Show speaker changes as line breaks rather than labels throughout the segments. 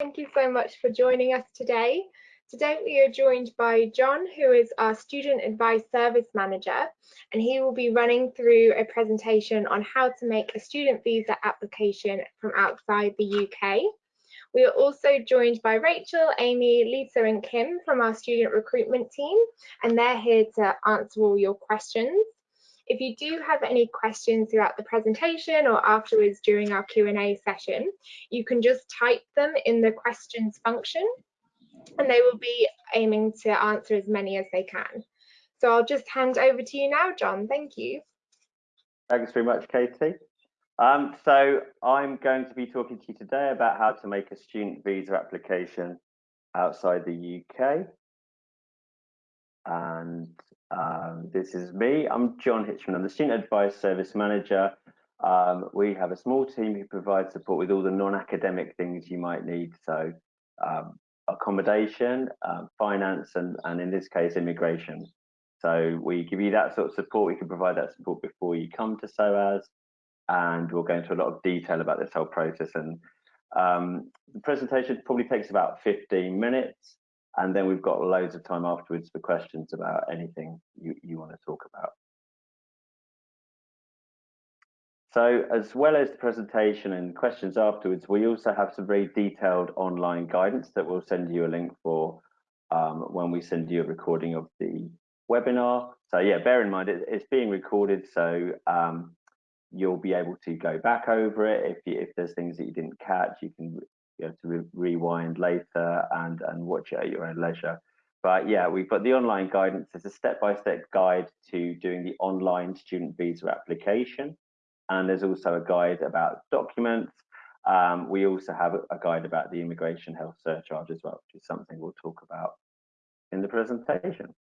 Thank you so much for joining us today. Today we are joined by John, who is our Student Advice Service Manager, and he will be running through a presentation on how to make a student visa application from outside the UK. We are also joined by Rachel, Amy, Lisa and Kim from our student recruitment team, and they're here to answer all your questions. If you do have any questions throughout the presentation or afterwards during our Q&A session, you can just type them in the questions function and they will be aiming to answer as many as they can. So I'll just hand over to you now, John. Thank you.
Thanks very much, Katie. Um, so I'm going to be talking to you today about how to make a student visa application outside the UK. And um, this is me. I'm John Hitchman. I'm the Student Advice Service Manager. Um, we have a small team who provide support with all the non-academic things you might need. So um, accommodation, um, finance, and, and in this case, immigration. So we give you that sort of support. We can provide that support before you come to SOAS. And we'll go into a lot of detail about this whole process. And um, the presentation probably takes about 15 minutes. And then we've got loads of time afterwards for questions about anything you, you want to talk about. So as well as the presentation and questions afterwards, we also have some very detailed online guidance that we'll send you a link for um, when we send you a recording of the webinar. So yeah, bear in mind it, it's being recorded, so um, you'll be able to go back over it. If, you, if there's things that you didn't catch, you can be able to re rewind later and, and watch it at your own leisure. But yeah, we've got the online guidance. It's a step-by-step -step guide to doing the online student visa application. And there's also a guide about documents. Um, we also have a guide about the immigration health surcharge as well, which is something we'll talk about in the presentation.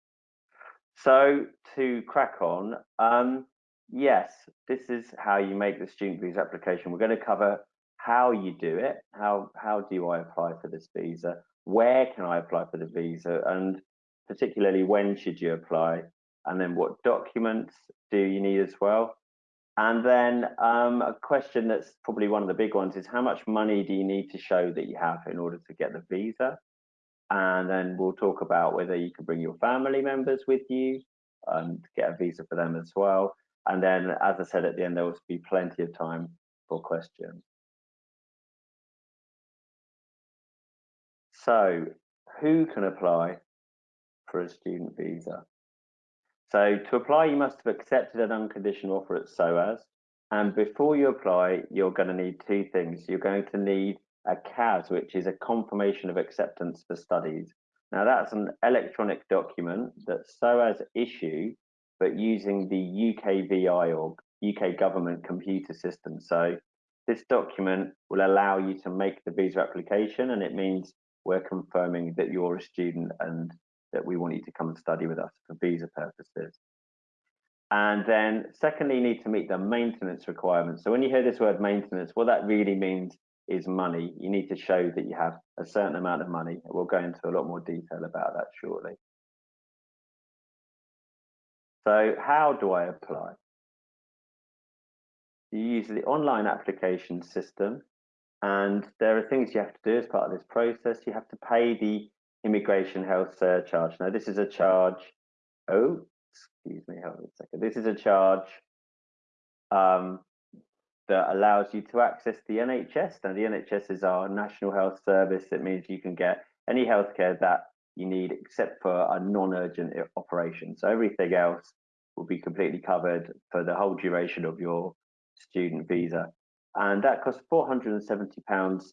So to crack on, um, yes, this is how you make the student visa application. We're going to cover how you do it, how, how do I apply for this visa, where can I apply for the visa, and particularly when should you apply, and then what documents do you need as well. And then um, a question that's probably one of the big ones is how much money do you need to show that you have in order to get the visa? And then we'll talk about whether you can bring your family members with you and get a visa for them as well. And then, as I said at the end, there will be plenty of time for questions. So, who can apply for a student visa? So, to apply, you must have accepted an unconditional offer at SOAS. And before you apply, you're going to need two things. You're going to need a CAS, which is a confirmation of acceptance for studies. Now, that's an electronic document that SOAS issue but using the UKVI or UK government computer system. So this document will allow you to make the visa application and it means we're confirming that you're a student and that we want you to come and study with us for visa purposes. And then secondly, you need to meet the maintenance requirements. So when you hear this word maintenance, what that really means is money. You need to show that you have a certain amount of money. We'll go into a lot more detail about that shortly. So how do I apply? You use the online application system and there are things you have to do as part of this process. You have to pay the immigration health surcharge. Now this is a charge, oh, excuse me, hold on a second. This is a charge um, that allows you to access the NHS. Now the NHS is our national health service. It means you can get any healthcare that you need except for a non-urgent operation. So everything else will be completely covered for the whole duration of your student visa. And that costs £470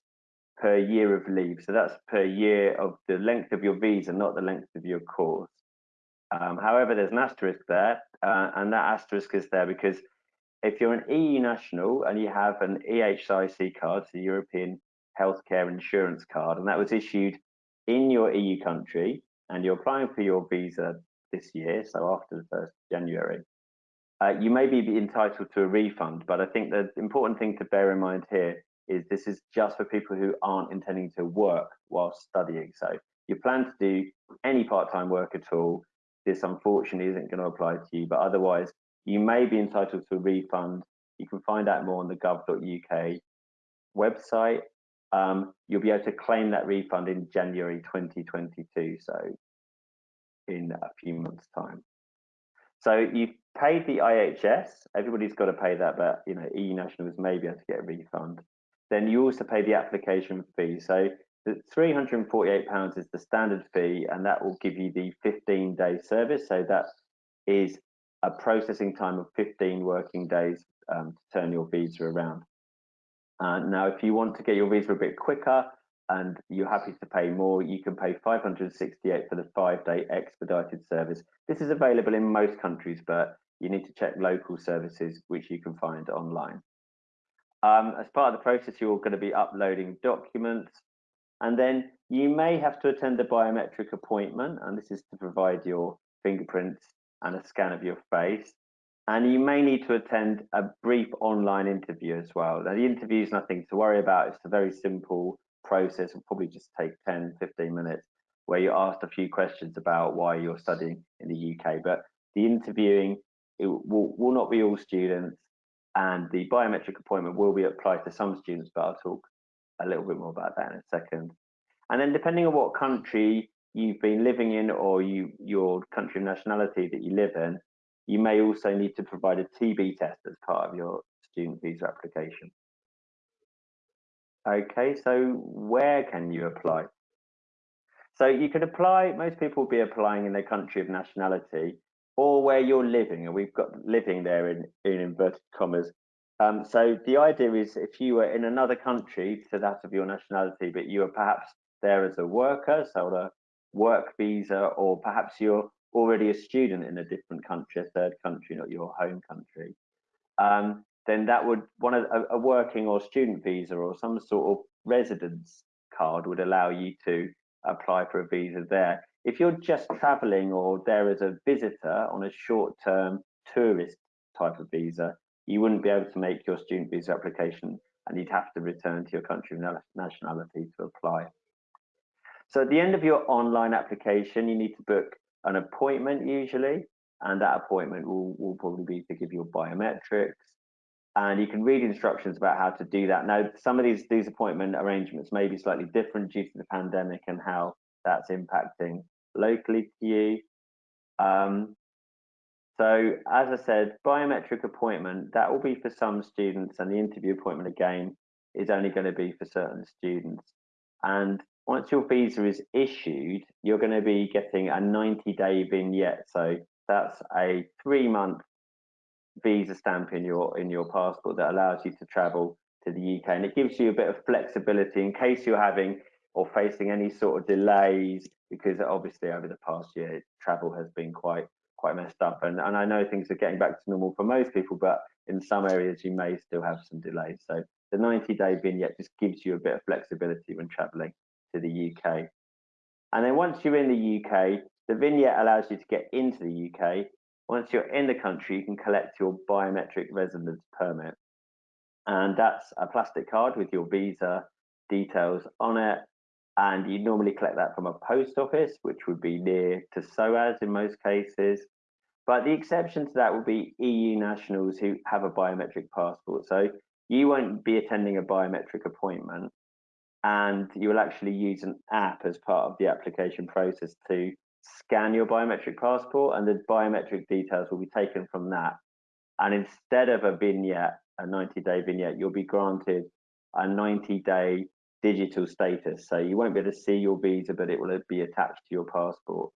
per year of leave. So that's per year of the length of your visa, not the length of your course. Um, however, there's an asterisk there, uh, and that asterisk is there because if you're an EU national and you have an EHIC card, so European Healthcare Insurance Card, and that was issued in your EU country, and you're applying for your visa this year, so after the 1st January, uh, you may be entitled to a refund. But I think the important thing to bear in mind here is this is just for people who aren't intending to work while studying. So you plan to do any part-time work at all, this unfortunately isn't going to apply to you, but otherwise you may be entitled to a refund. You can find out more on the gov.uk website um, you'll be able to claim that refund in January 2022, so in a few months' time. So you've paid the IHS, everybody's got to pay that, but you know, EU nationals may be able to get a refund. Then you also pay the application fee. So the £348 is the standard fee, and that will give you the 15 day service. So that is a processing time of 15 working days um, to turn your visa around. Uh, now, if you want to get your visa a bit quicker and you're happy to pay more, you can pay 568 for the five day expedited service. This is available in most countries, but you need to check local services, which you can find online. Um, as part of the process, you're going to be uploading documents, and then you may have to attend a biometric appointment, and this is to provide your fingerprints and a scan of your face. And you may need to attend a brief online interview as well. Now, the interview is nothing to worry about. It's a very simple process. It'll probably just take 10, 15 minutes where you're asked a few questions about why you're studying in the UK. But the interviewing it will, will not be all students and the biometric appointment will be applied to some students, but I'll talk a little bit more about that in a second. And then depending on what country you've been living in or you your country of nationality that you live in, you may also need to provide a TB test as part of your student visa application. Okay, so where can you apply? So you can apply, most people will be applying in their country of nationality or where you're living, and we've got living there in, in inverted commas. Um, so the idea is if you were in another country to that of your nationality, but you are perhaps there as a worker, so a work visa, or perhaps you're already a student in a different country, a third country, not your home country, um, then that would one of a, a working or student visa or some sort of residence card would allow you to apply for a visa there. If you're just traveling or there as a visitor on a short term tourist type of visa, you wouldn't be able to make your student visa application and you'd have to return to your country of nationality to apply. So at the end of your online application, you need to book an appointment usually, and that appointment will, will probably be to give your biometrics. And you can read instructions about how to do that. Now, some of these, these appointment arrangements may be slightly different due to the pandemic and how that's impacting locally to you. Um, so as I said, biometric appointment, that will be for some students and the interview appointment again is only going to be for certain students. And once your visa is issued, you're going to be getting a 90 day vignette. So that's a three month visa stamp in your in your passport that allows you to travel to the UK and it gives you a bit of flexibility in case you're having or facing any sort of delays because obviously over the past year travel has been quite quite messed up. And, and I know things are getting back to normal for most people but in some areas you may still have some delays. So the 90 day vignette just gives you a bit of flexibility when traveling to the UK and then once you're in the UK the vignette allows you to get into the UK once you're in the country you can collect your biometric residence permit. And that's a plastic card with your visa details on it and you normally collect that from a post office, which would be near to SOAS in most cases. But the exception to that would be EU nationals who have a biometric passport. So you won't be attending a biometric appointment, and you will actually use an app as part of the application process to scan your biometric passport, and the biometric details will be taken from that. And instead of a vignette, a 90 day vignette, you'll be granted a 90 day digital status. So you won't be able to see your visa, but it will be attached to your passport.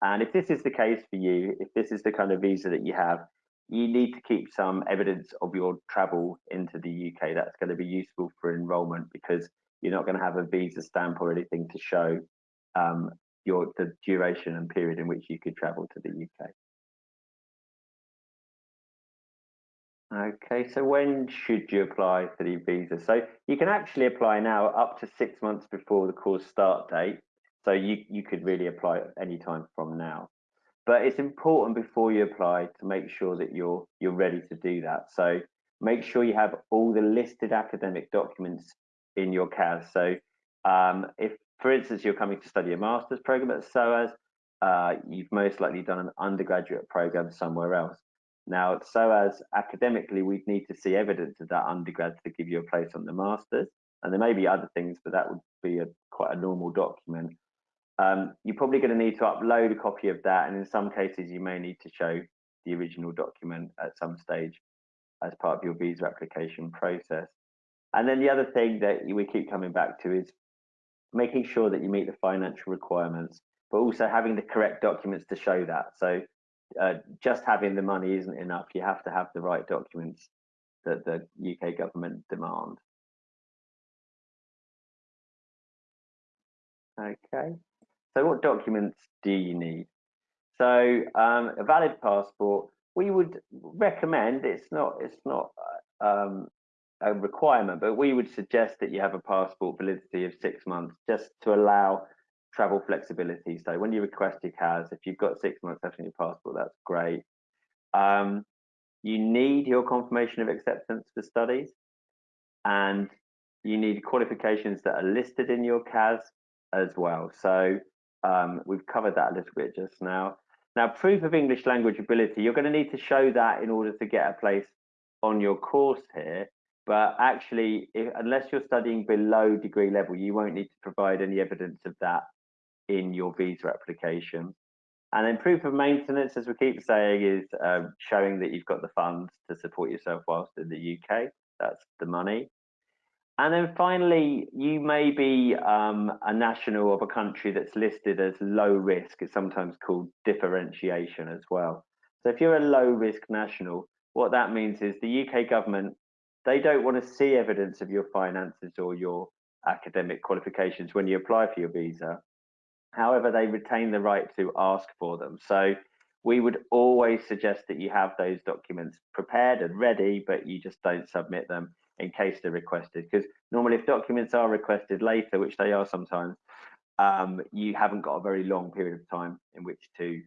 And if this is the case for you, if this is the kind of visa that you have, you need to keep some evidence of your travel into the UK. That's going to be useful for enrolment because you're not going to have a visa stamp or anything to show um, your the duration and period in which you could travel to the UK. Okay, so when should you apply for the visa? So you can actually apply now up to six months before the course start date. So you, you could really apply any time from now. But it's important before you apply to make sure that you're you're ready to do that. So make sure you have all the listed academic documents in your CAS. So um, if, for instance, you're coming to study a master's program at SOAS, uh, you've most likely done an undergraduate program somewhere else. Now, SOAS academically, we'd need to see evidence of that undergrad to give you a place on the masters, and there may be other things, but that would be a quite a normal document. Um, you're probably going to need to upload a copy of that, and in some cases, you may need to show the original document at some stage as part of your visa application process. And then the other thing that we keep coming back to is making sure that you meet the financial requirements, but also having the correct documents to show that. So uh, just having the money isn't enough. You have to have the right documents that the UK government demand. Okay, so what documents do you need? So um, a valid passport, we would recommend, it's not, it's not um, a requirement, but we would suggest that you have a passport validity of six months just to allow travel flexibility. So when you request your CAS, if you've got six months left on your passport, that's great. Um, you need your confirmation of acceptance for studies and you need qualifications that are listed in your CAS as well. So um, we've covered that a little bit just now. Now, proof of English language ability, you're going to need to show that in order to get a place on your course here. But actually, if, unless you're studying below degree level, you won't need to provide any evidence of that in your visa application. And then proof of maintenance, as we keep saying, is um, showing that you've got the funds to support yourself whilst in the UK. That's the money. And then finally, you may be um, a national of a country that's listed as low risk. It's sometimes called differentiation as well. So if you're a low risk national, what that means is the UK government, they don't want to see evidence of your finances or your academic qualifications when you apply for your visa. However, they retain the right to ask for them. So we would always suggest that you have those documents prepared and ready, but you just don't submit them in case they're requested. Because normally, if documents are requested later, which they are sometimes, um, you haven't got a very long period of time in which to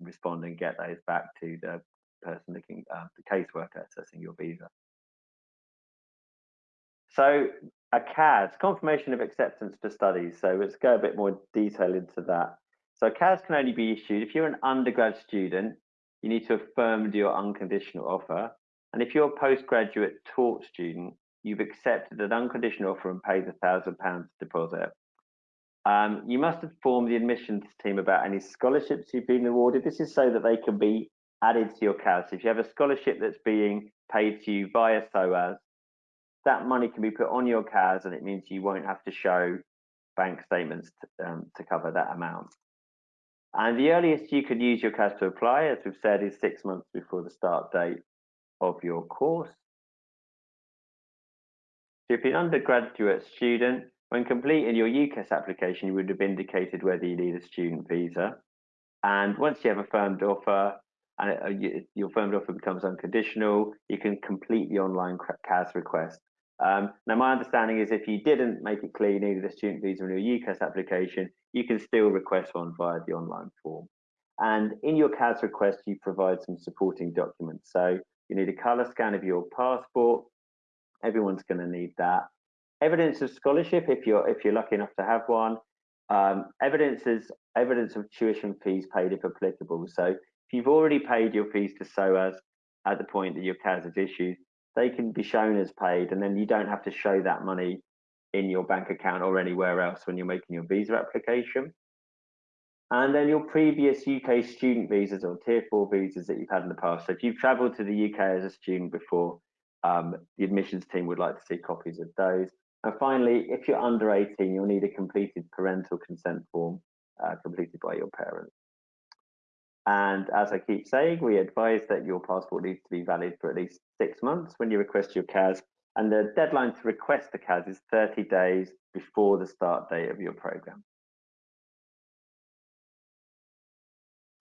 respond and get those back to the person looking, uh, the caseworker assessing your visa. So a CAS, confirmation of acceptance for studies. So let's go a bit more detail into that. So CAS can only be issued if you're an undergrad student, you need to affirm your unconditional offer. And if you're a postgraduate taught student, you've accepted an unconditional offer and paid a thousand pounds deposit. Um, you must inform the admissions team about any scholarships you've been awarded. This is so that they can be added to your CAS. If you have a scholarship that's being paid to you via SOAS, that money can be put on your CAS and it means you won't have to show bank statements to, um, to cover that amount. And the earliest you can use your CAS to apply, as we've said, is six months before the start date of your course. So if you're an undergraduate student, when completing your UCAS application, you would have indicated whether you need a student visa. And once you have a firmed offer, and uh, your firmed offer becomes unconditional, you can complete the online CAS request. Um, now, my understanding is if you didn't make it clear you needed a student visa in your UCAS application, you can still request one via the online form. And in your CAS request, you provide some supporting documents. So you need a colour scan of your passport. Everyone's going to need that. Evidence of scholarship, if you're if you're lucky enough to have one. Um, evidence is evidence of tuition fees paid if applicable. So if you've already paid your fees to SOAS at the point that your CAS is issued, they can be shown as paid and then you don't have to show that money in your bank account or anywhere else when you're making your visa application. And then your previous UK student visas or tier four visas that you've had in the past. So if you've traveled to the UK as a student before, um, the admissions team would like to see copies of those. And finally, if you're under 18, you'll need a completed parental consent form uh, completed by your parents. And as I keep saying, we advise that your passport needs to be valid for at least six months when you request your CAS. And the deadline to request the CAS is 30 days before the start date of your program.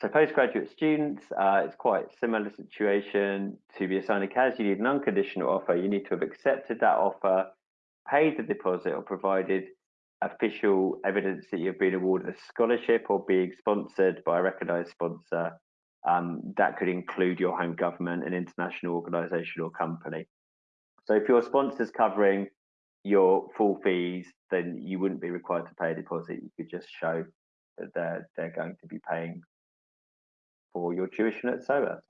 So postgraduate students, uh, it's quite a similar situation. To be assigned a CAS, you need an unconditional offer. You need to have accepted that offer, paid the deposit or provided official evidence that you've been awarded a scholarship or being sponsored by a recognised sponsor. Um, that could include your home government, an international organisation or company. So if your sponsor's covering your full fees, then you wouldn't be required to pay a deposit. You could just show that they're, they're going to be paying for your tuition at SOAS.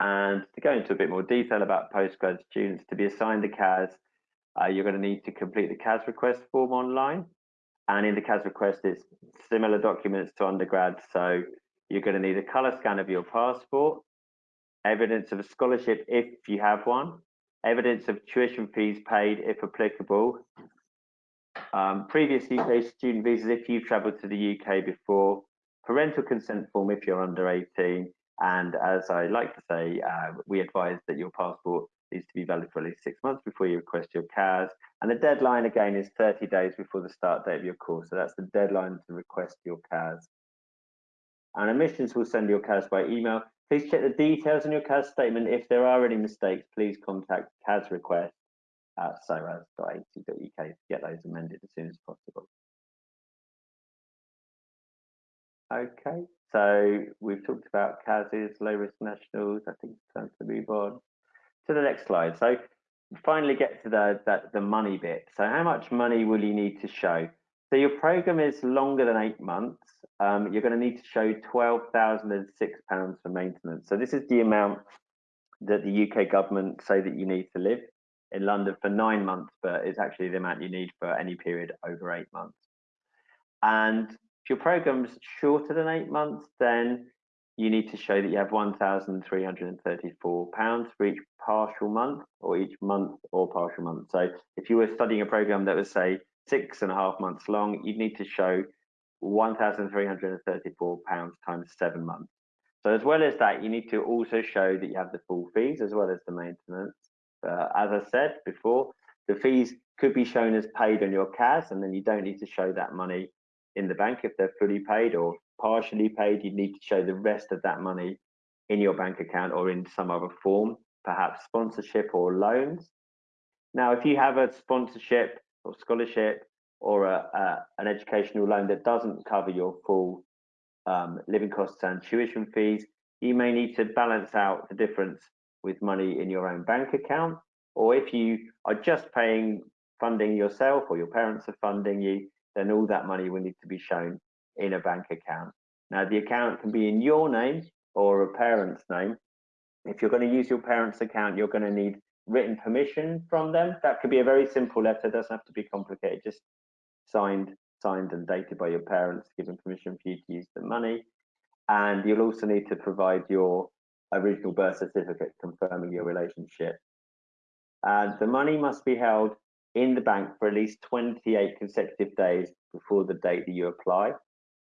And to go into a bit more detail about postgrad students, to be assigned a CAS, uh, you're going to need to complete the CAS request form online. And in the CAS request, it's similar documents to undergrad. So you're going to need a colour scan of your passport, evidence of a scholarship if you have one, evidence of tuition fees paid if applicable, um, previous UK student visas if you've travelled to the UK before, parental consent form if you're under 18, and as I like to say, uh, we advise that your passport needs to be valid for at least six months before you request your CAS. And the deadline again is 30 days before the start date of your course. So that's the deadline to request your CAS. And admissions will send your CAS by email. Please check the details in your CAS statement. If there are any mistakes, please contact CAS request at soas.ac.uk to get those amended as soon as possible. Okay, so we've talked about CASs, low risk nationals. I think it's time to move on to the next slide. So finally get to the, the, the money bit. So how much money will you need to show? So your program is longer than eight months. Um, you're going to need to show £12,006 for maintenance. So this is the amount that the UK government say that you need to live in London for nine months, but it's actually the amount you need for any period over eight months. And if your program's shorter than eight months, then you need to show that you have £1,334 for each partial month or each month or partial month. So if you were studying a program that was say six and a half months long, you'd need to show £1,334 times seven months. So as well as that, you need to also show that you have the full fees as well as the maintenance. Uh, as I said before, the fees could be shown as paid on your CAS and then you don't need to show that money in the bank if they're fully paid or partially paid, you need to show the rest of that money in your bank account or in some other form, perhaps sponsorship or loans. Now, if you have a sponsorship or scholarship or a, a, an educational loan that doesn't cover your full um, living costs and tuition fees, you may need to balance out the difference with money in your own bank account. Or if you are just paying funding yourself or your parents are funding you, then all that money will need to be shown in a bank account. Now, the account can be in your name or a parent's name. If you're going to use your parent's account, you're going to need written permission from them. That could be a very simple letter, it doesn't have to be complicated, just signed, signed and dated by your parents, giving permission for you to use the money. And you'll also need to provide your original birth certificate confirming your relationship. And the money must be held in the bank for at least 28 consecutive days before the date that you apply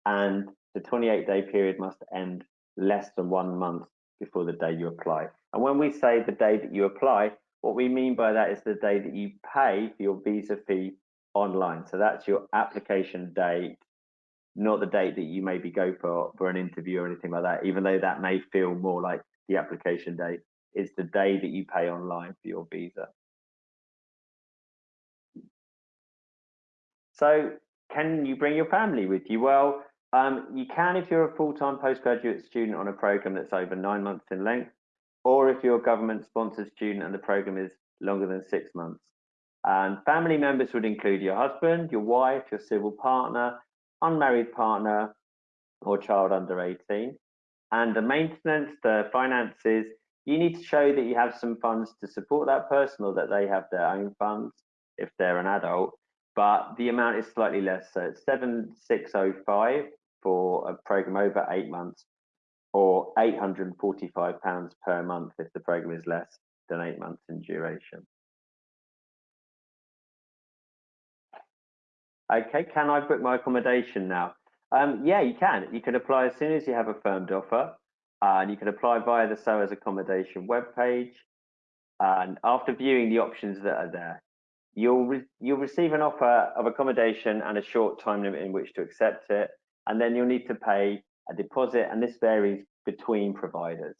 and the 28 day period must end less than one month before the day you apply. And when we say the day that you apply, what we mean by that is the day that you pay for your visa fee online. So that's your application date, not the date that you maybe go for, for an interview or anything like that, even though that may feel more like the application date, It's the day that you pay online for your visa. So can you bring your family with you? Well, um, you can if you're a full-time postgraduate student on a program that's over nine months in length, or if you're a government-sponsored student and the program is longer than six months. And family members would include your husband, your wife, your civil partner, unmarried partner, or child under 18. And the maintenance, the finances, you need to show that you have some funds to support that person or that they have their own funds if they're an adult. But the amount is slightly less. So it's 7605 for a program over eight months or £845 per month if the program is less than eight months in duration. Okay, can I book my accommodation now? Um, yeah, you can. You can apply as soon as you have a firmed offer. Uh, and you can apply via the SOAS accommodation webpage. And after viewing the options that are there, you'll re you'll receive an offer of accommodation and a short time limit in which to accept it and then you'll need to pay a deposit, and this varies between providers.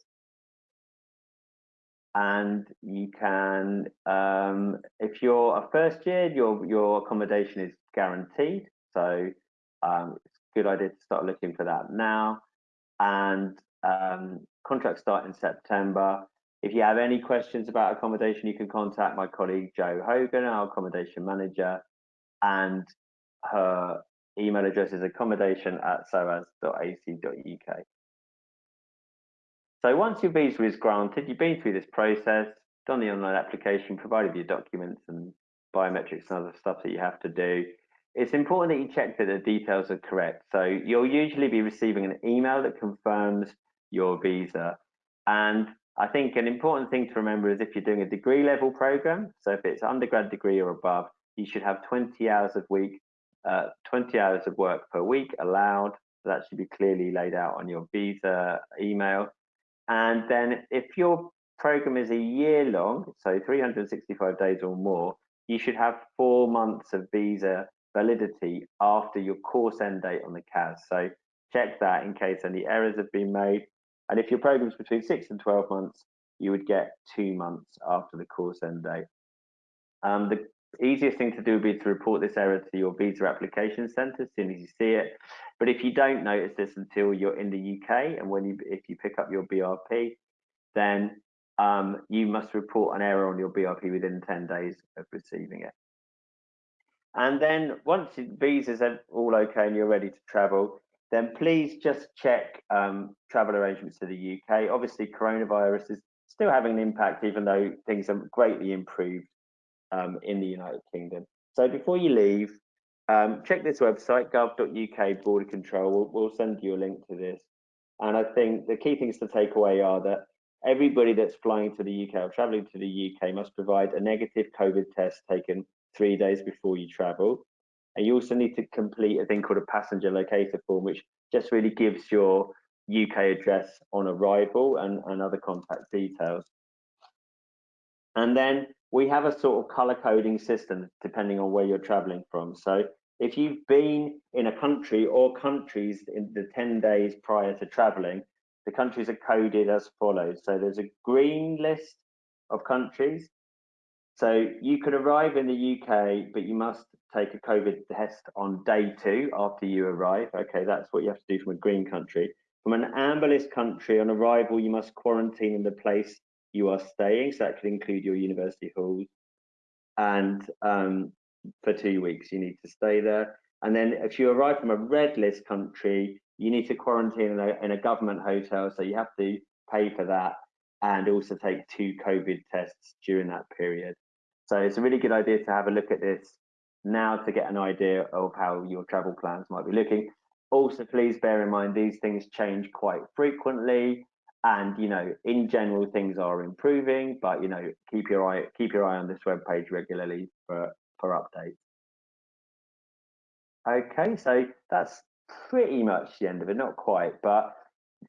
And you can, um, if you're a first year, your your accommodation is guaranteed. So um, it's a good idea to start looking for that now. And um, contracts start in September. If you have any questions about accommodation, you can contact my colleague Jo Hogan, our accommodation manager, and her email address is accommodation at soas.ac.uk. So once your visa is granted, you've been through this process, done the online application, provided your documents and biometrics and other stuff that you have to do. It's important that you check that the details are correct. So you'll usually be receiving an email that confirms your visa. And I think an important thing to remember is if you're doing a degree level program, so if it's undergrad degree or above, you should have 20 hours a week, uh, 20 hours of work per week allowed. That should be clearly laid out on your visa email. And then if your program is a year long, so 365 days or more, you should have four months of visa validity after your course end date on the CAS. So check that in case any errors have been made. And if your program is between six and 12 months, you would get two months after the course end date. Um, the easiest thing to do would be to report this error to your visa application centre as soon as you see it. But if you don't notice this until you're in the UK and when you if you pick up your BRP, then um, you must report an error on your BRP within 10 days of receiving it. And then once your visas are all okay and you're ready to travel, then please just check um, travel arrangements to the UK. Obviously, coronavirus is still having an impact, even though things are greatly improved um, in the United Kingdom. So before you leave, um, check this website, gov.uk border control. We'll, we'll send you a link to this. And I think the key things to take away are that everybody that's flying to the UK or traveling to the UK must provide a negative COVID test taken three days before you travel. And you also need to complete a thing called a passenger locator form, which just really gives your UK address on arrival and, and other contact details. And then we have a sort of color coding system depending on where you're traveling from. So if you've been in a country or countries in the 10 days prior to traveling, the countries are coded as follows. So there's a green list of countries. So you could arrive in the UK, but you must take a COVID test on day two after you arrive. Okay, that's what you have to do from a green country. From an amber list country, on arrival, you must quarantine in the place you are staying. So that could include your university halls. And um, for two weeks, you need to stay there. And then if you arrive from a red list country, you need to quarantine in a, in a government hotel. So you have to pay for that and also take two COVID tests during that period. So it's a really good idea to have a look at this now to get an idea of how your travel plans might be looking. Also, please bear in mind these things change quite frequently and you know in general things are improving but you know keep your eye keep your eye on this web page regularly for for updates. Okay so that's pretty much the end of it. Not quite but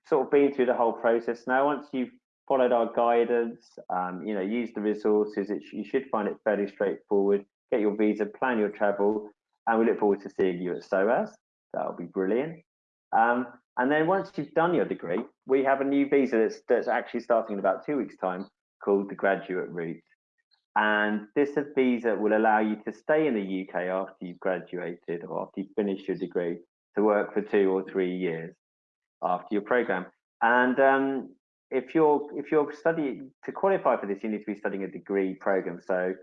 sort of been through the whole process. Now once you've followed our guidance um, you know use the resources it, you should find it fairly straightforward. Get your visa plan your travel and we look forward to seeing you at SOAS that'll be brilliant. Um, and then once you've done your degree, we have a new visa that's, that's actually starting in about two weeks' time called the graduate route. And this visa will allow you to stay in the UK after you've graduated or after you've finished your degree to work for two or three years after your program. And um, if you're if you're studying to qualify for this, you need to be studying a degree program. So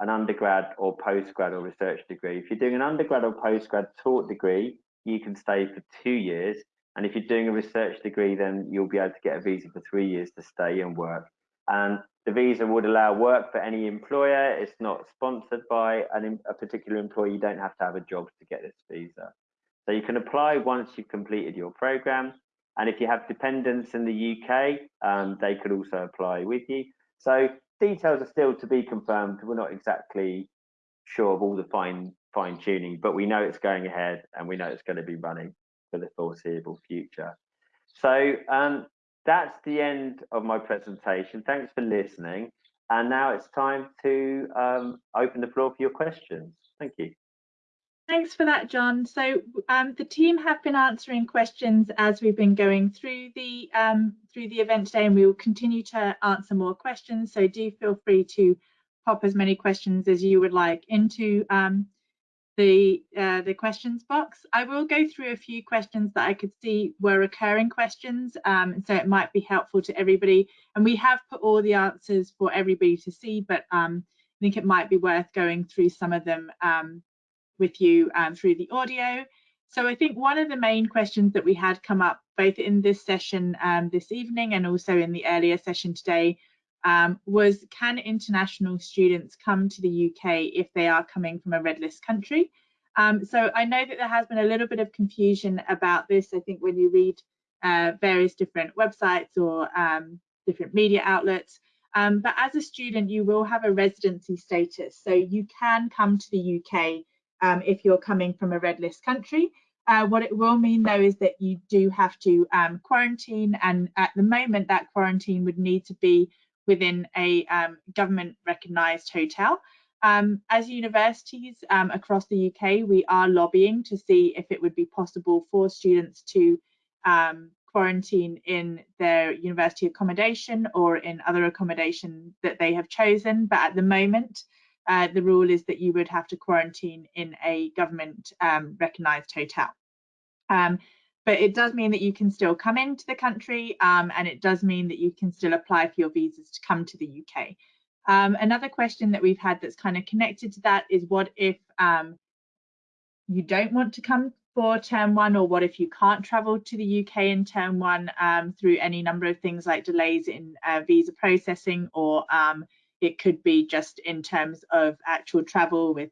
an undergrad or postgrad or research degree. If you're doing an undergrad or postgrad taught degree, you can stay for two years. And if you're doing a research degree, then you'll be able to get a visa for three years to stay and work. And the visa would allow work for any employer. It's not sponsored by an, a particular employer. You don't have to have a job to get this visa. So you can apply once you've completed your program. And if you have dependents in the UK, um, they could also apply with you. So details are still to be confirmed. We're not exactly sure of all the fine fine tuning, but we know it's going ahead and we know it's going to be running for the foreseeable future. So um, that's the end of my presentation. Thanks for listening. And now it's time to um, open the floor for your questions. Thank you.
Thanks for that, John. So um, the team have been answering questions as we've been going through the um, through the event today, and we will continue to answer more questions. So do feel free to pop as many questions as you would like into um, the uh, the questions box. I will go through a few questions that I could see were recurring questions, um, so it might be helpful to everybody. And we have put all the answers for everybody to see, but um, I think it might be worth going through some of them um, with you um, through the audio. So I think one of the main questions that we had come up both in this session um, this evening and also in the earlier session today um, was can international students come to the UK if they are coming from a red list country? Um, so I know that there has been a little bit of confusion about this. I think when you read uh, various different websites or um, different media outlets, um, but as a student, you will have a residency status. So you can come to the UK um, if you're coming from a red list country. Uh, what it will mean though is that you do have to um, quarantine and at the moment that quarantine would need to be within a um, government recognised hotel. Um, as universities um, across the UK, we are lobbying to see if it would be possible for students to um, quarantine in their university accommodation or in other accommodation that they have chosen. But at the moment, uh, the rule is that you would have to quarantine in a government um, recognised hotel. But it does mean that you can still come into the country um, and it does mean that you can still apply for your visas to come to the UK. Um, another question that we've had that's kind of connected to that is what if um, you don't want to come for term one or what if you can't travel to the UK in term one um, through any number of things like delays in uh, visa processing or um, it could be just in terms of actual travel with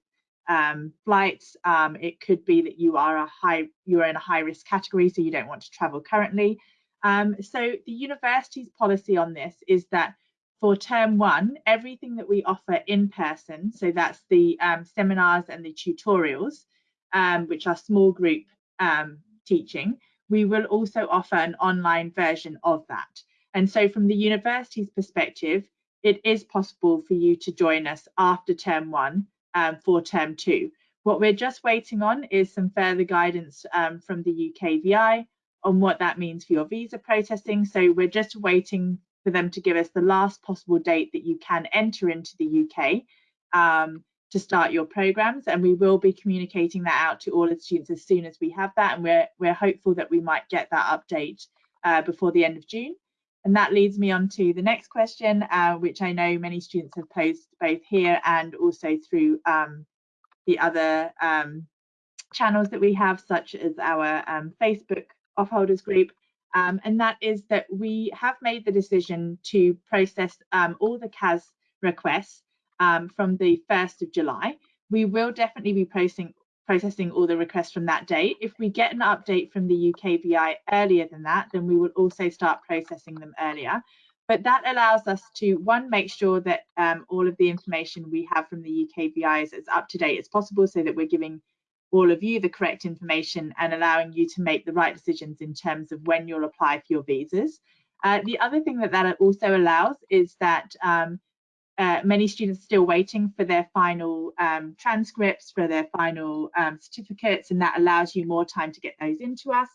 um, flights. Um, it could be that you are a high, you are in a high risk category, so you don't want to travel currently. Um, so the university's policy on this is that for term one, everything that we offer in person, so that's the um, seminars and the tutorials, um, which are small group um, teaching, we will also offer an online version of that. And so from the university's perspective, it is possible for you to join us after term one um, for term two. What we're just waiting on is some further guidance um, from the UKVI on what that means for your visa processing. So we're just waiting for them to give us the last possible date that you can enter into the UK um, to start your programs. And we will be communicating that out to all the students as soon as we have that. And we're, we're hopeful that we might get that update uh, before the end of June. And that leads me on to the next question, uh, which I know many students have posed both here and also through um, the other um, channels that we have, such as our um, Facebook offholders group. Um, and that is that we have made the decision to process um, all the CAS requests um, from the 1st of July. We will definitely be processing processing all the requests from that date. If we get an update from the UKVI earlier than that, then we will also start processing them earlier. But that allows us to, one, make sure that um, all of the information we have from the UKVI is as up to date as possible so that we're giving all of you the correct information and allowing you to make the right decisions in terms of when you'll apply for your visas. Uh, the other thing that that also allows is that um, uh, many students are still waiting for their final um, transcripts, for their final um, certificates, and that allows you more time to get those into us.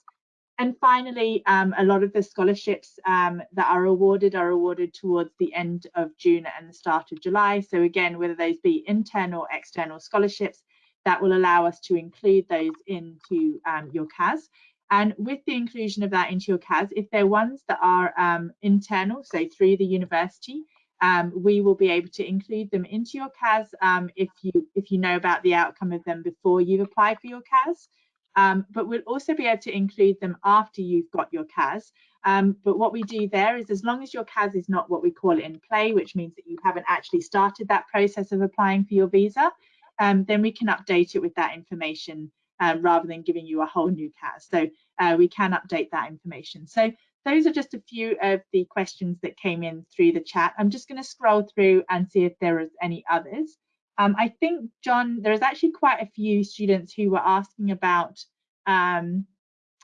And finally, um, a lot of the scholarships um, that are awarded are awarded towards the end of June and the start of July. So again, whether those be internal or external scholarships, that will allow us to include those into um, your CAS. And with the inclusion of that into your CAS, if they're ones that are um, internal, so through the university, um, we will be able to include them into your CAS um, if you if you know about the outcome of them before you've applied for your CAS. Um, but we'll also be able to include them after you've got your CAS. Um, but what we do there is as long as your CAS is not what we call it in play, which means that you haven't actually started that process of applying for your visa, um, then we can update it with that information um, rather than giving you a whole new CAS. So uh, we can update that information. So those are just a few of the questions that came in through the chat. I'm just going to scroll through and see if there is any others. Um, I think, John, there's actually quite a few students who were asking about um,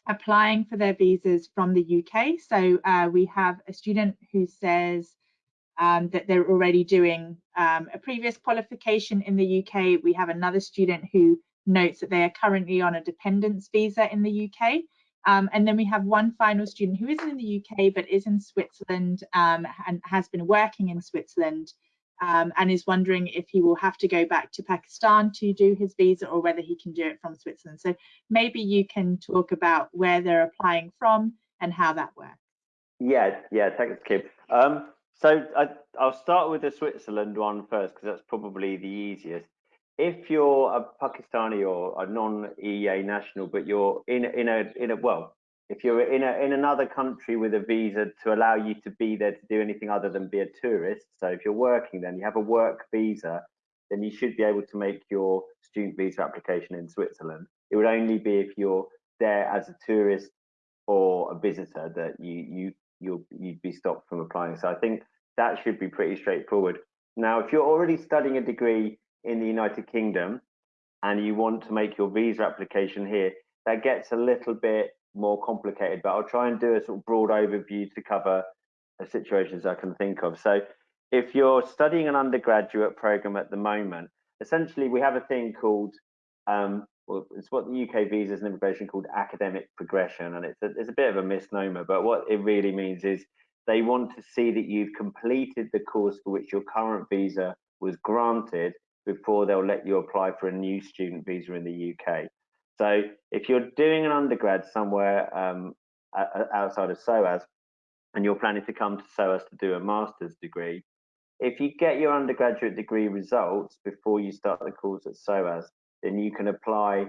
applying for their visas from the UK. So uh, we have a student who says um, that they're already doing um, a previous qualification in the UK. We have another student who notes that they are currently on a dependence visa in the UK. Um, and then we have one final student who isn't in the UK but is in Switzerland um, and has been working in Switzerland um, and is wondering if he will have to go back to Pakistan to do his visa or whether he can do it from Switzerland. So maybe you can talk about where they're applying from and how that works.
Yeah, yeah, thanks, Kim. Um, so I, I'll start with the Switzerland one first because that's probably the easiest if you're a Pakistani or a non-EEA national, but you're in in a in a well, if you're in a in another country with a visa to allow you to be there to do anything other than be a tourist. So if you're working, then you have a work visa, then you should be able to make your student visa application in Switzerland. It would only be if you're there as a tourist or a visitor that you you you'll you'd be stopped from applying. So I think that should be pretty straightforward. Now, if you're already studying a degree in the United Kingdom and you want to make your visa application here, that gets a little bit more complicated, but I'll try and do a sort of broad overview to cover the situations I can think of. So if you're studying an undergraduate program at the moment, essentially we have a thing called, um, well, it's what the UK visas and immigration called academic progression, and it's a, it's a bit of a misnomer, but what it really means is they want to see that you've completed the course for which your current visa was granted before they'll let you apply for a new student visa in the UK. So if you're doing an undergrad somewhere um, outside of SOAS and you're planning to come to SOAS to do a master's degree, if you get your undergraduate degree results before you start the course at SOAS, then you can apply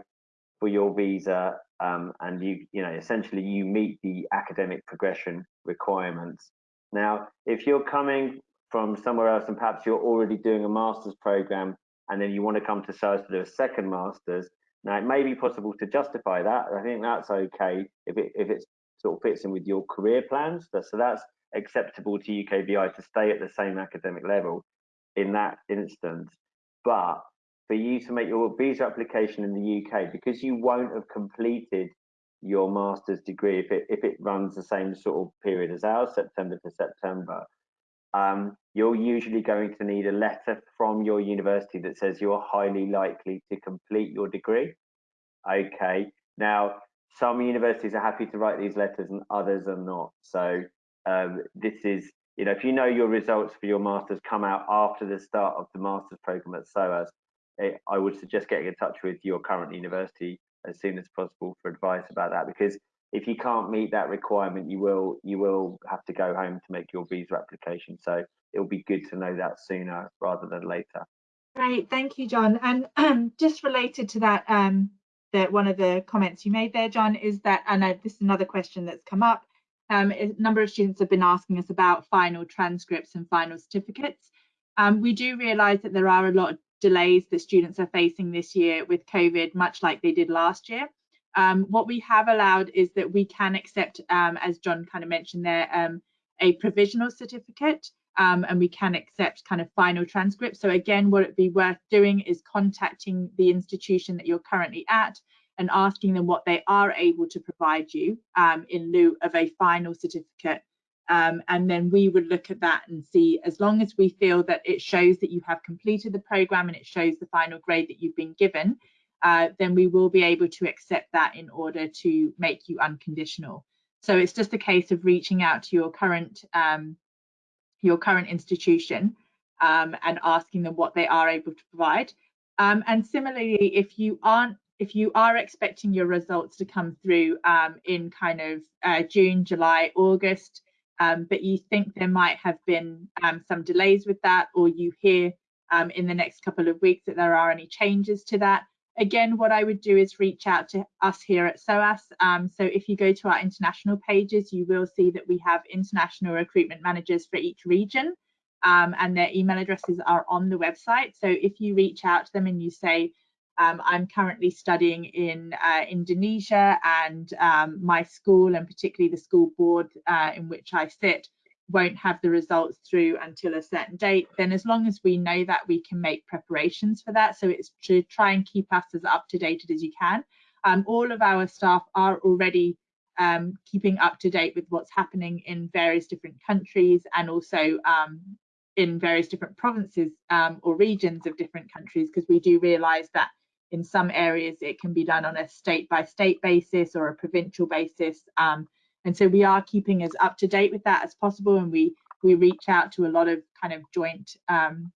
for your visa um, and you, you know, essentially you meet the academic progression requirements. Now, if you're coming from somewhere else and perhaps you're already doing a master's program and then you want to come to SOAS to do a second master's, now, it may be possible to justify that. I think that's okay if it if it sort of fits in with your career plans. So that's acceptable to UKVI to stay at the same academic level in that instance. But for you to make your visa application in the UK, because you won't have completed your master's degree if it if it runs the same sort of period as ours, September to September, um, you're usually going to need a letter from your university that says you're highly likely to complete your degree. Okay, now some universities are happy to write these letters and others are not. So um, this is, you know, if you know your results for your master's come out after the start of the master's program at SOAS, it, I would suggest getting in touch with your current university as soon as possible for advice about that because if you can't meet that requirement, you will you will have to go home to make your visa application. So it'll be good to know that sooner rather than later.
Great, thank you, John. And um, just related to that, um, that one of the comments you made there, John, is that, and uh, this is another question that's come up. Um, a number of students have been asking us about final transcripts and final certificates. Um, we do realise that there are a lot of delays that students are facing this year with COVID, much like they did last year. Um, what we have allowed is that we can accept, um, as John kind of mentioned there, um, a provisional certificate um, and we can accept kind of final transcripts. So again, what it'd be worth doing is contacting the institution that you're currently at and asking them what they are able to provide you um, in lieu of a final certificate. Um, and then we would look at that and see as long as we feel that it shows that you have completed the program and it shows the final grade that you've been given, uh, then we will be able to accept that in order to make you unconditional. So it's just a case of reaching out to your current um, your current institution um, and asking them what they are able to provide. Um, and similarly, if you aren't if you are expecting your results to come through um, in kind of uh, June, July, August, um, but you think there might have been um, some delays with that, or you hear in the next couple of weeks that there are any changes to that, Again, what I would do is reach out to us here at SOAS. Um, so if you go to our international pages, you will see that we have international recruitment managers for each region um, and their email addresses are on the website. So if you reach out to them and you say, um, I'm currently studying in uh, Indonesia and um, my school and particularly the school board uh, in which I sit won't have the results through until a certain date, then as long as we know that, we can make preparations for that. So it's to try and keep us as up to date as you can. Um, all of our staff are already um, keeping up to date with what's happening in various different countries and also um, in various different provinces um, or regions of different countries, because we do realise that in some areas it can be done on a state by state basis or a provincial basis. And so we are keeping as up to date with that as possible and we we reach out to a lot of kind of joint um,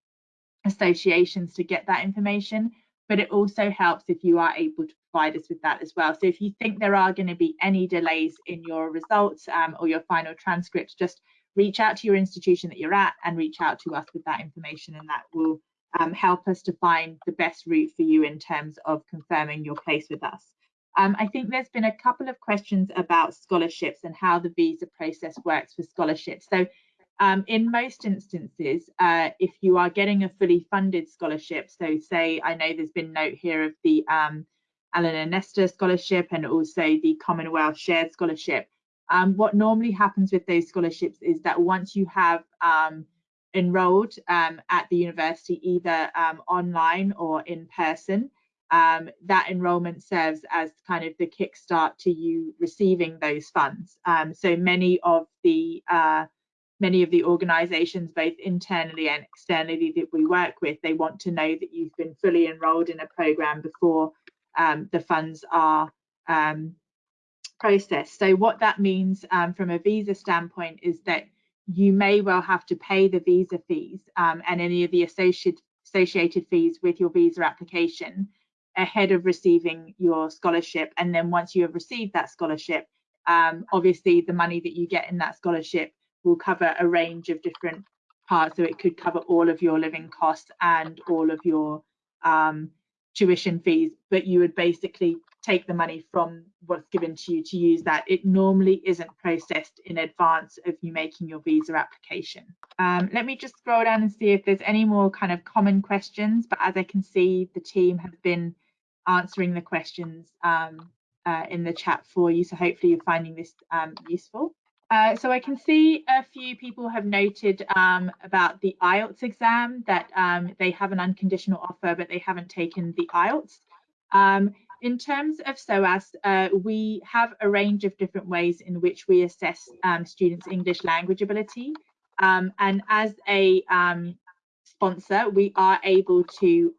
associations to get that information. But it also helps if you are able to provide us with that as well. So if you think there are going to be any delays in your results um, or your final transcripts just reach out to your institution that you're at and reach out to us with that information and that will um, help us to find the best route for you in terms of confirming your place with us Um, I think there's been a couple of questions about scholarships and how the visa process works for scholarships. So um, in most instances, uh, if you are getting a fully funded scholarship, so say I know there's been note here of the um, Alan and Nesta scholarship and also the Commonwealth Shared Scholarship. Um, what normally happens with those scholarships is that once you have um, enrolled um, at the university, either um, online or in person, that enrolment serves as kind of the kickstart to you receiving those funds. so many of the uh, many of the organizations, both internally and externally that we work with, they want to know that you've been fully enrolled in a program before um, the funds are um, processed. So what that means um, from a visa standpoint is that you may well have to pay the visa fees um, and any of the associated associated fees with your visa application ahead of receiving your scholarship. And then once you have received that scholarship, um, obviously the money that you get in that scholarship will cover a range of different parts. So it could cover all of your living costs and all of your um, tuition fees, but you would basically take the money from what's given to you to use that. It normally isn't processed in advance of you making your visa application. Um, let me just scroll down and see if there's any more kind of common questions, but as I can see, the team have been answering the questions um, uh, in the chat for you. So hopefully you're finding this um, useful. Uh, so I can see a few people have noted um, about the IELTS exam that um, they have an unconditional offer, but they haven't taken the IELTS. Um, in terms of SOAS, uh, we have a range of different ways in which we assess um, students' English language ability. Um, and as a um, sponsor, we are able to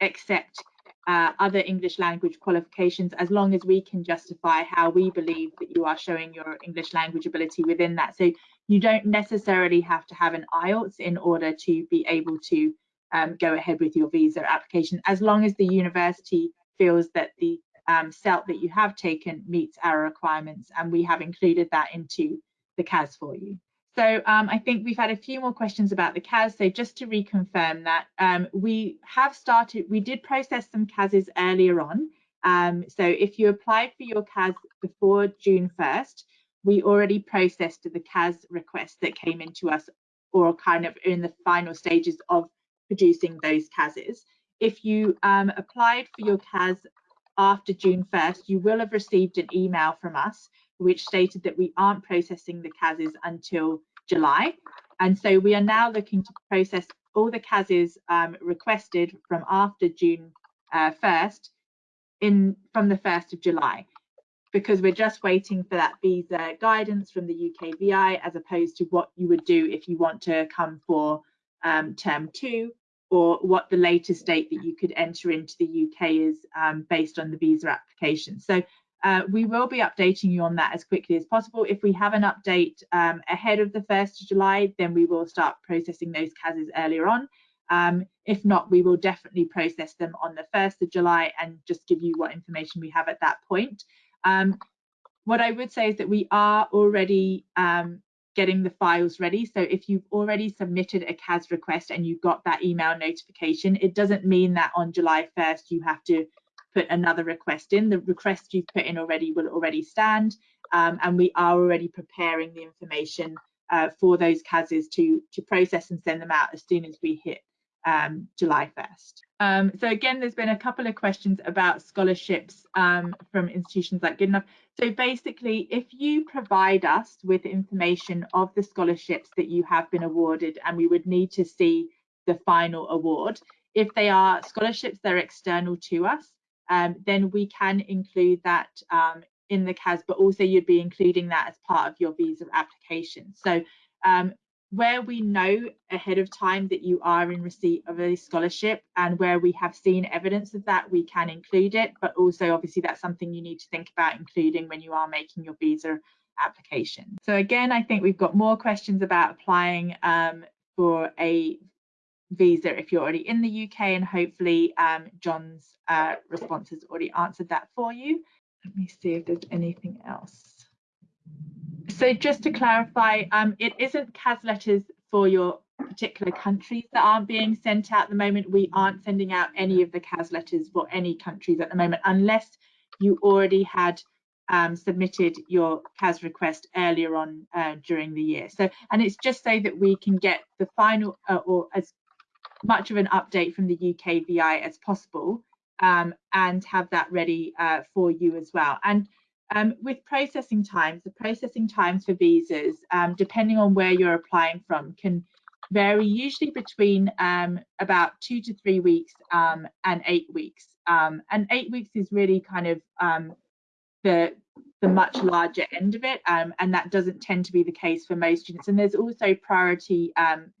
accept uh, other English language qualifications as long as we can justify how we believe that you are showing your English language ability within that. So you don't necessarily have to have an IELTS in order to be able to um, go ahead with your visa application, as long as the university feels that the um, SELT that you have taken meets our requirements and we have included that into the CAS for you. So um, I think we've had a few more questions about the CAS. So just to reconfirm that um, we have started, we did process some CASs earlier on. Um, so if you applied for your CAS before June 1st, we already processed the CAS request that came into us or kind of in the final stages of producing those CASs. If you um, applied for your CAS after June 1st, you will have received an email from us which stated that we aren't processing the CASs until July. And so we are now looking to process all the CASs um, requested from after June uh, 1st in from the 1st of July because we're just waiting for that visa guidance from the UKVI as opposed to what you would do if you want to come for um, term two or what the latest date that you could enter into the UK is um, based on the visa application. So uh, we will be updating you on that as quickly as possible. If we have an update um, ahead of the 1st of July, then we will start processing those CASs earlier on. Um, if not, we will definitely process them on the 1st of July and just give you what information we have at that point. Um, what I would say is that we are already um, getting the files ready. So if you've already submitted a CAS request and you got that email notification, it doesn't mean that on July 1st you have to put another request in. The request you've put in already will already stand, um, and we are already preparing the information uh, for those CASs to, to process and send them out as soon as we hit um, July 1st. Um, so again, there's been a couple of questions about scholarships um, from institutions like Goodenough. So basically, if you provide us with information of the scholarships that you have been awarded, and we would need to see the final award, if they are scholarships that are external to us, um, then we can include that um, in the CAS, but also you'd be including that as part of your visa application. So um, where we know ahead of time that you are in receipt of a scholarship and where we have seen evidence of that, we can include it. But also, obviously, that's something you need to think about including when you are making your visa application. So again, I think we've got more questions about applying um, for a visa if you're already in the UK and hopefully um, John's uh, response has already answered that for you. Let me see if there's anything else. So just to clarify, um, it isn't CAS letters for your particular countries that aren't being sent out at the moment. We aren't sending out any of the CAS letters for any countries at the moment, unless you already had um, submitted your CAS request earlier on uh, during the year. So, and it's just so that we can get the final uh, or as much of an update from the UKVI as possible um, and have that ready uh, for you as well. And um, with processing times, the processing times for visas, um, depending on where you're applying from, can vary usually between um, about two to three weeks um, and eight weeks. Um, and eight weeks is really kind of the the much larger end of it, and that doesn't tend to be the case for most students. And there's also priority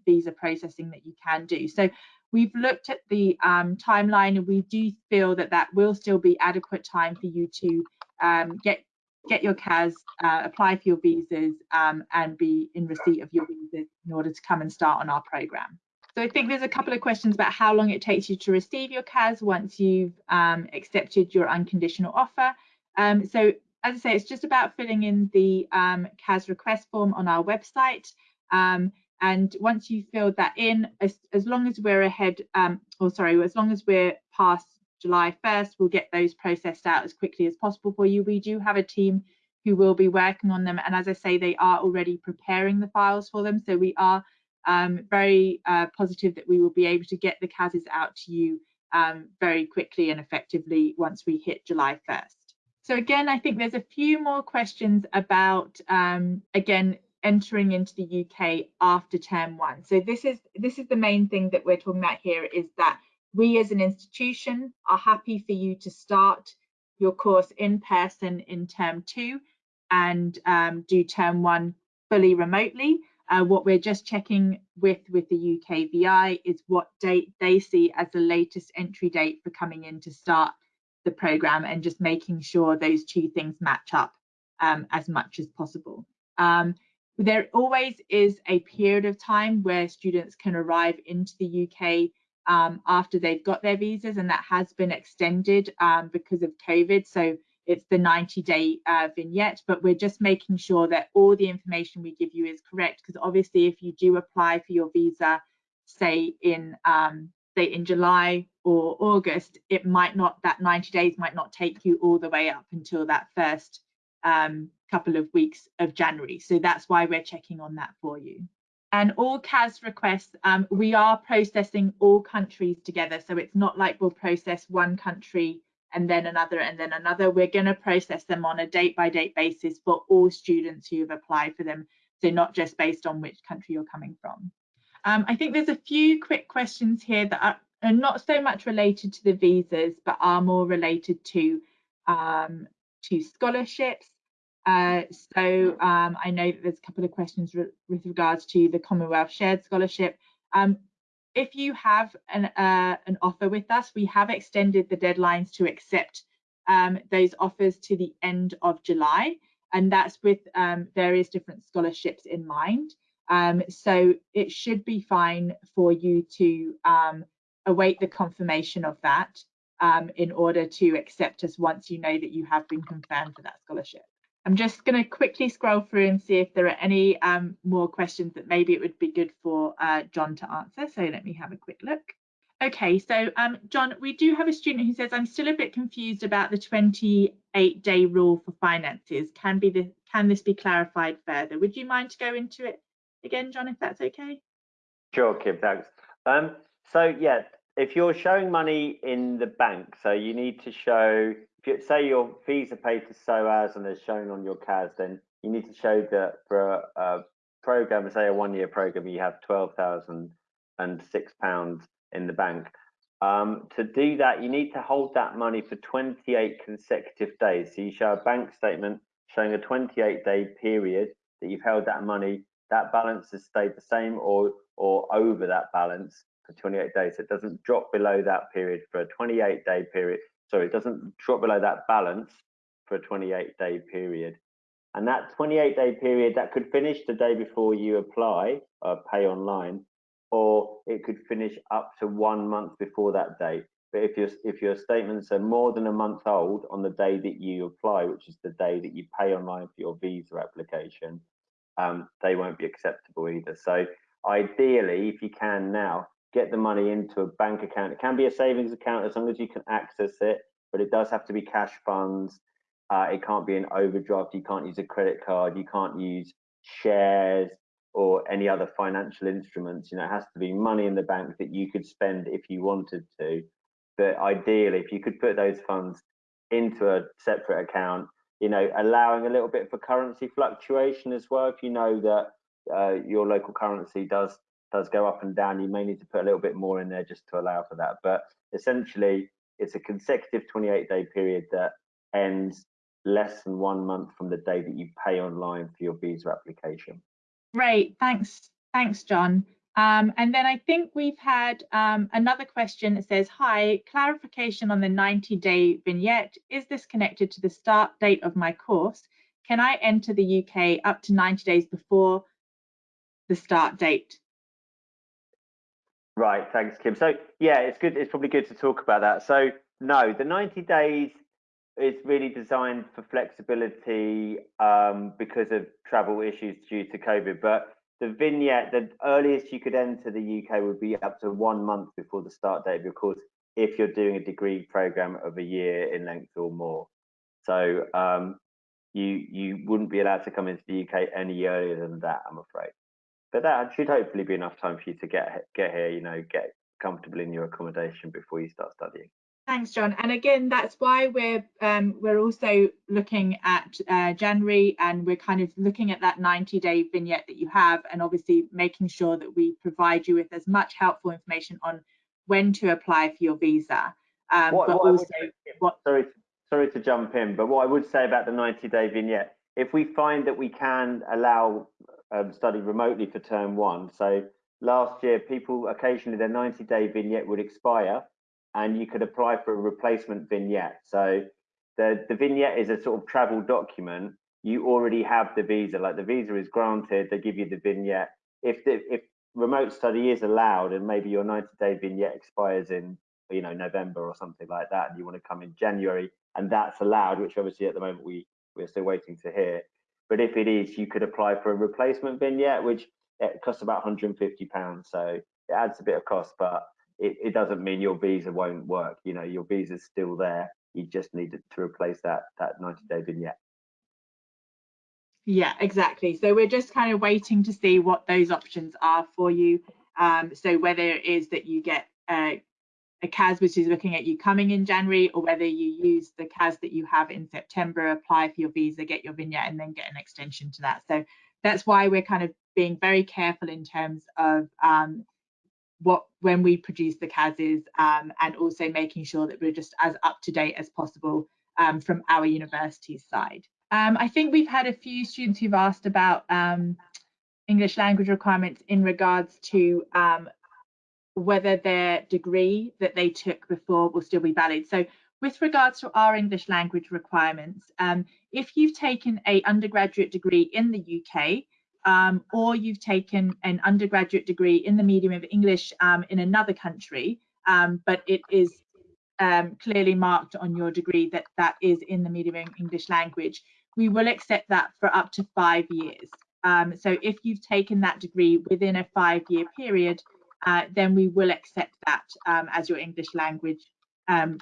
visa processing that you can do. So we've looked at the timeline, and we do feel that that will still be adequate time for you to um, get get your CAS, uh, apply for your visas, um, and be in receipt of your visas in order to come and start on our program. So I think there's a couple of questions about how long it takes you to receive your CAS once you've um, accepted your unconditional offer. Um, so as I say, it's just about filling in the um, CAS request form on our website. Um, and once you've filled that in, as, as long as we're ahead, um, or sorry, as long as we're past July 1st. We'll get those processed out as quickly as possible for you. We do have a team who will be working on them. And as I say, they are already preparing the files for them. So we are um, very uh, positive that we will be able to get the CASs out to you um, very quickly and effectively once we hit July 1st. So again, I think there's a few more questions about, um, again, entering into the UK after term one. So this is this is the main thing that we're talking about here is that we as an institution are happy for you to start your course in person in term two and um, do term one fully remotely. Uh, what we're just checking with with the UKVI is what date they see as the latest entry date for coming in to start the program and just making sure those two things match up um, as much as possible. Um, there always is a period of time where students can arrive into the UK um, after they've got their visas, and that has been extended um, because of COVID. So it's the 90 day uh, vignette, but we're just making sure that all the information we give you is correct. Because obviously, if you do apply for your visa, say in um, say in July or August, it might not that 90 days might not take you all the way up until that first um, couple of weeks of January. So that's why we're checking on that for you and all CAS requests, um, we are processing all countries together. So it's not like we'll process one country and then another and then another. We're going to process them on a date by date basis for all students who have applied for them. So not just based on which country you're coming from. Um, I think there's a few quick questions here that are, are, not so much related to the visas, but are more related to um, to scholarships uh, so um, I know that there's a couple of questions re with regards to the Commonwealth Shared Scholarship. Um, if you have an, uh, an offer with us, we have extended the deadlines to accept um, those offers to the end of July, and that's with um, various different scholarships in mind. Um, so it should be fine for you to um, await the confirmation of that in order to accept us once you know that you have been confirmed for that scholarship. I'm just going to quickly scroll through and see if there are any um, more questions that maybe it would be good for uh, John to answer. So let me have a quick look. Okay, so um, John, we do have a student who says, I'm still a bit confused about the 28 day rule for finances. Can be the, can this be clarified further? Would you mind to go into it again, John, if that's okay?
Sure, Kim, thanks. Um, so yeah, if you're showing money in the bank, so you need to show if you say your fees are paid to SOAS and they're shown on your CAS, then you need to show that for a, a program, say a one-year program, you have twelve thousand and six pounds in the bank. Um, to do that, you need to hold that money for 28 consecutive days. So you show a bank statement showing a 28 day period that you've held that money. That balance has stayed the same or or over that balance for 28 days. So It doesn't drop below that period for a 28 day period so it doesn't drop below that balance for a 28 day period. And that 28 day period that could finish the day before you apply, uh, pay online, or it could finish up to one month before that date. But if your if your statements are more than a month old on the day that you apply, which is the day that you pay online for your visa application, um, they won't be acceptable either. So ideally, if you can now, get the money into a bank account. It can be a savings account as long as you can access it. but it does have to be cash funds. Uh, it can't be an overdraft. You can't use a credit card. You can't use shares or any other financial instruments. You know, it has to be money in the bank that you could spend if you wanted to. But ideally, if you could put those funds into a separate account, you know, allowing a little bit for currency fluctuation as well. If you know that uh, your local currency does does go up and down, you may need to put a little bit more in there just to allow for that. But essentially, it's a consecutive 28 day period that ends less than one month from the day that you pay online for your visa application.
Great, thanks, thanks, John. Um, and then I think we've had um, another question that says, hi, clarification on the 90 day vignette. Is this connected to the start date of my course? Can I enter the UK up to 90 days before the start date?
Right, thanks, Kim. So yeah, it's good. It's probably good to talk about that. So no, the 90 days is really designed for flexibility um, because of travel issues due to COVID. But the vignette, the earliest you could enter the UK would be up to one month before the start date of course if you're doing a degree program of a year in length or more. So um, you you wouldn't be allowed to come into the UK any earlier than that, I'm afraid. But that should hopefully be enough time for you to get get here, you know, get comfortable in your accommodation before you start studying.
Thanks, John. And again, that's why we're um, we're also looking at uh, January, and we're kind of looking at that 90-day vignette that you have, and obviously making sure that we provide you with as much helpful information on when to apply for your visa. Um,
what, but what also, what, sorry, sorry to jump in, but what I would say about the 90-day vignette, if we find that we can allow um, study remotely for term one, so last year people occasionally their 90-day vignette would expire and you could apply for a replacement vignette. So the, the vignette is a sort of travel document. You already have the visa, like the visa is granted, they give you the vignette. If the, if remote study is allowed and maybe your 90 day vignette expires in you know November or something like that, and you want to come in January and that's allowed, which obviously at the moment we we're still waiting to hear. But if it is, you could apply for a replacement vignette, which it costs about 150 pounds. So it adds a bit of cost, but it, it doesn't mean your visa won't work. You know, your visa's still there. You just need to replace that that 90 day vignette.
Yeah, exactly. So we're just kind of waiting to see what those options are for you. Um, so whether it is that you get a, a CAS which is looking at you coming in January, or whether you use the CAS that you have in September, apply for your visa, get your vignette, and then get an extension to that. So that's why we're kind of being very careful in terms of um, what when we produce the CASs um, and also making sure that we're just as up to date as possible um, from our university's side. Um, I think we've had a few students who've asked about um, English language requirements in regards to um, whether their degree that they took before will still be valid. So with regards to our English language requirements, um, if you've taken a undergraduate degree in the UK, um, or you've taken an undergraduate degree in the medium of English um, in another country, um, but it is um, clearly marked on your degree that that is in the medium of English language, we will accept that for up to five years. Um, so if you've taken that degree within a five year period, uh, then we will accept that um, as your English language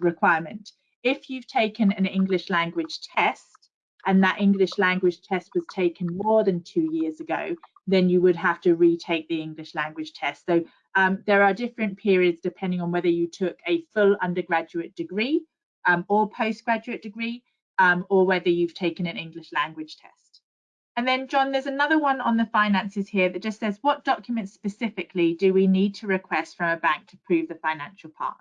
requirement. If you've taken an English language test, and that English language test was taken more than two years ago, then you would have to retake the English language test. So um, there are different periods depending on whether you took a full undergraduate degree um, or postgraduate degree, um, or whether you've taken an English language test. And then, John, there's another one on the finances here that just says, what documents specifically do we need to request from a bank to prove the financial part?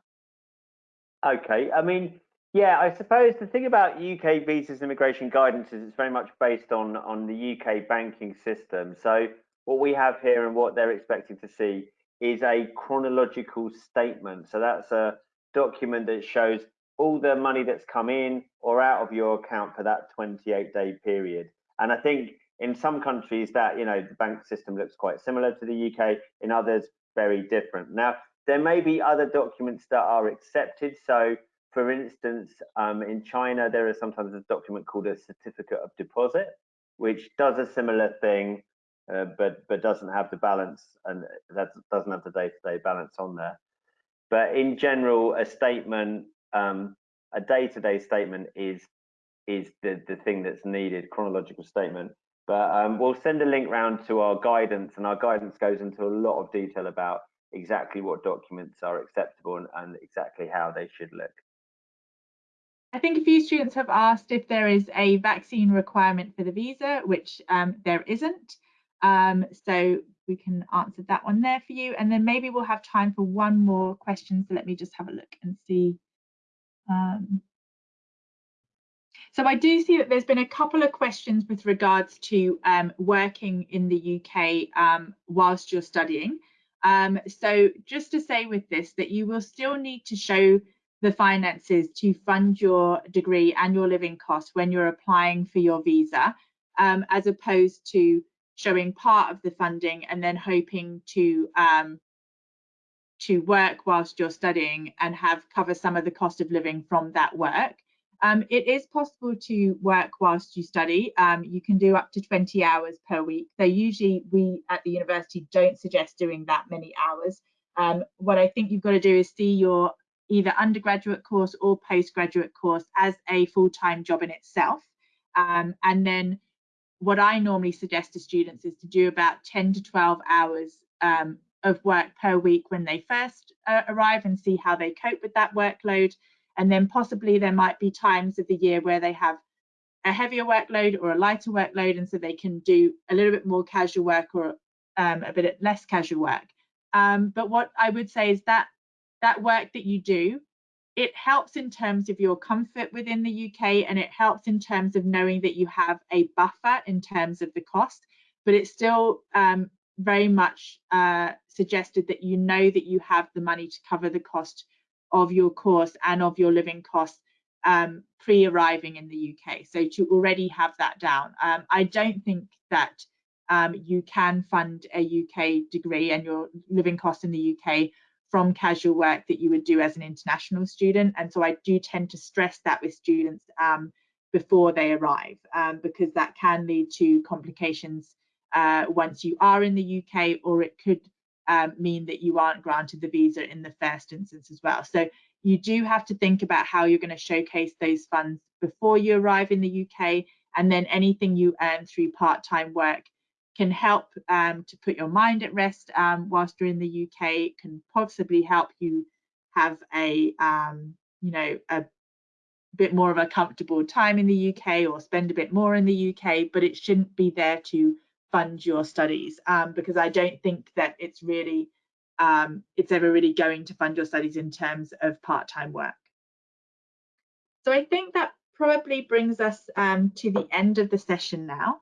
Okay, I mean, yeah, I suppose the thing about UK visas immigration guidance is it's very much based on on the UK banking system. So what we have here and what they're expecting to see is a chronological statement. So that's a document that shows all the money that's come in or out of your account for that 28 day period. And I think in some countries that, you know, the bank system looks quite similar to the UK, in others, very different. Now, there may be other documents that are accepted. So for instance, um, in China, there is sometimes a document called a certificate of deposit, which does a similar thing, uh, but but doesn't have the balance and that doesn't have the day-to-day -day balance on there. But in general, a statement um, a day-to-day statement is is the the thing that's needed, chronological statement. But um, we'll send a link round to our guidance, and our guidance goes into a lot of detail about exactly what documents are acceptable and, and exactly how they should look.
I think a few students have asked if there is a vaccine requirement for the visa, which um, there isn't. Um, so we can answer that one there for you. And then maybe we'll have time for one more question. So let me just have a look and see. Um, so I do see that there's been a couple of questions with regards to um, working in the UK um, whilst you're studying. Um, so just to say with this that you will still need to show the finances to fund your degree and your living costs when you're applying for your visa, um, as opposed to showing part of the funding and then hoping to um, to work whilst you're studying and have cover some of the cost of living from that work. Um, it is possible to work whilst you study. Um, you can do up to 20 hours per week. So usually we at the university don't suggest doing that many hours. Um, what I think you've got to do is see your either undergraduate course or postgraduate course as a full-time job in itself. Um, and then what I normally suggest to students is to do about 10 to 12 hours um, of work per week when they first uh, arrive and see how they cope with that workload. And then possibly there might be times of the year where they have a heavier workload or a lighter workload, and so they can do a little bit more casual work or um, a bit less casual work. Um, but what I would say is that that work that you do, it helps in terms of your comfort within the UK and it helps in terms of knowing that you have a buffer in terms of the cost, but it's still um, very much uh, suggested that you know that you have the money to cover the cost of your course and of your living costs um, pre-arriving in the UK. So to already have that down. Um, I don't think that um, you can fund a UK degree and your living costs in the UK from casual work that you would do as an international student. And so I do tend to stress that with students um, before they arrive, um, because that can lead to complications uh, once you are in the UK, or it could um, mean that you aren't granted the visa in the first instance as well. So you do have to think about how you're going to showcase those funds before you arrive in the UK, and then anything you earn through part-time work can help um, to put your mind at rest um, whilst you're in the UK. Can possibly help you have a, um, you know, a bit more of a comfortable time in the UK or spend a bit more in the UK, but it shouldn't be there to fund your studies um, because I don't think that it's really, um, it's ever really going to fund your studies in terms of part-time work. So I think that probably brings us um, to the end of the session now.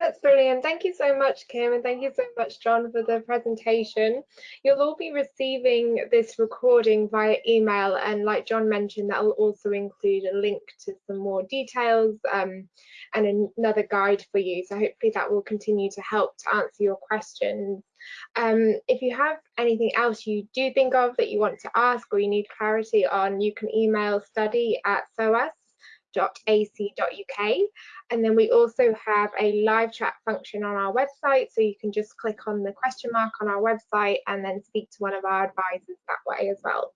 That's brilliant. Thank you so much, Kim, and thank you so much, John, for the presentation. You'll all be receiving this recording via email, and like John mentioned, that will also include a link to some more details um, and another guide for you. So hopefully that will continue to help to answer your questions. Um, if you have anything else you do think of that you want to ask or you need clarity on, you can email study at soas ac.uk and then we also have a live chat function on our website so you can just click on the question mark on our website and then speak to one of our advisors that way as well.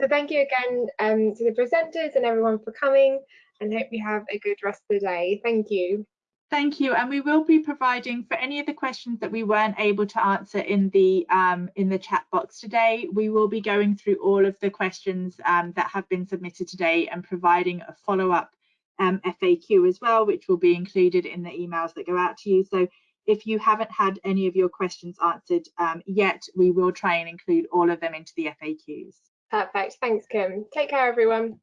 So thank you again um, to the presenters and everyone for coming and hope you have a good rest of the day. Thank you.
Thank you, and we will be providing for any of the questions that we weren't able to answer in the um, in the chat box today. We will be going through all of the questions um, that have been submitted today and providing a follow-up um, FAQ as well, which will be included in the emails that go out to you. So if you haven't had any of your questions answered um, yet, we will try and include all of them into the FAQs.
Perfect. Thanks, Kim. Take care, everyone.